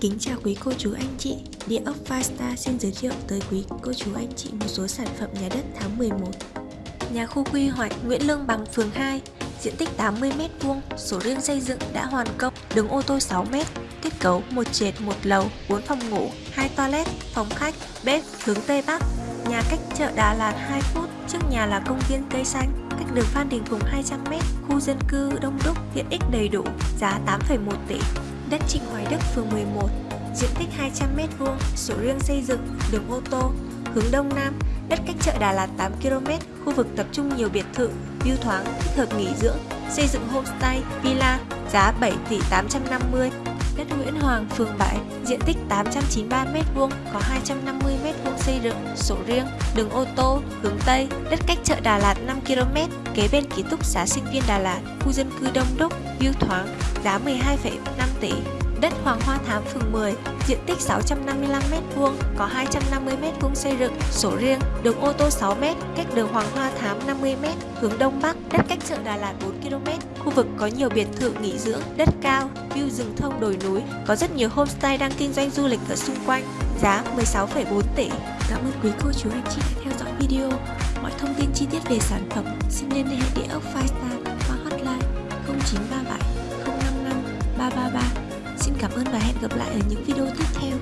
Kính chào quý cô chú anh chị, Địa ốc Firestar xin giới thiệu tới quý cô chú anh chị một số sản phẩm nhà đất tháng 11 Nhà khu quy hoạch Nguyễn Lương Bằng phường 2, diện tích 80m2, sổ riêng xây dựng đã hoàn công, đường ô tô 6m, kết cấu một trệt một lầu, 4 phòng ngủ, 2 toilet, phòng khách, bếp hướng Tây Bắc. Nhà cách chợ Đà Lạt 2 phút, trước nhà là công viên cây xanh, cách đường Phan Đình Phùng 200m, khu dân cư đông đúc, tiện ích đầy đủ, giá 8,1 tỷ đất Trịnh Hoài Đức, phường 11, diện tích 200m2, sổ riêng xây dựng, đường ô tô, hướng Đông Nam, đất cách chợ Đà Lạt 8km, khu vực tập trung nhiều biệt thự, view thoáng, thích hợp nghỉ dưỡng, xây dựng homestay, villa, giá 7 tỷ 850, đất Nguyễn Hoàng, phường 7, diện tích 893m2, có 250m2 xây dựng, sổ riêng, đường ô tô, hướng Tây, đất cách chợ Đà Lạt 5km, kế bên ký túc xá sinh viên Đà Lạt, khu dân cư đông đúc, view thoáng, giá 12,5 tỷ. Đất Hoàng Hoa Thám phường 10, diện tích 655m2, có 250m2 xây dựng, sổ riêng, đường ô tô 6m, cách đường Hoàng Hoa Thám 50m, hướng Đông Bắc, đất cách chợ Đà Lạt 4km, khu vực có nhiều biệt thự nghỉ dưỡng, đất cao, view rừng thông đồi núi, có rất nhiều homestay đang kinh doanh du lịch ở xung quanh, giá 16,4 tỷ. Cảm ơn quý cô chú anh chị đã theo dõi video. Mọi thông tin chi tiết về sản phẩm xin liên hệ địa ốc Firestar qua hotline 0937 055 333. Xin cảm ơn và hẹn gặp lại ở những video tiếp theo.